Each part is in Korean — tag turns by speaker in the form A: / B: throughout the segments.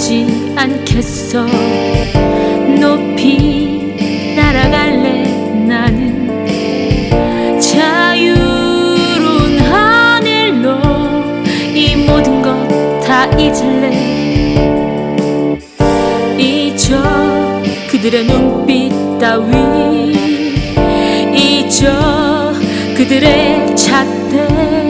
A: 오지 않겠어. 높이 날아갈래 나는. 자유로운 하늘로 이 모든 것 다 잊을래. 잊어 그들의 눈빛 따위. 잊어 그들의 잣대.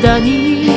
A: だに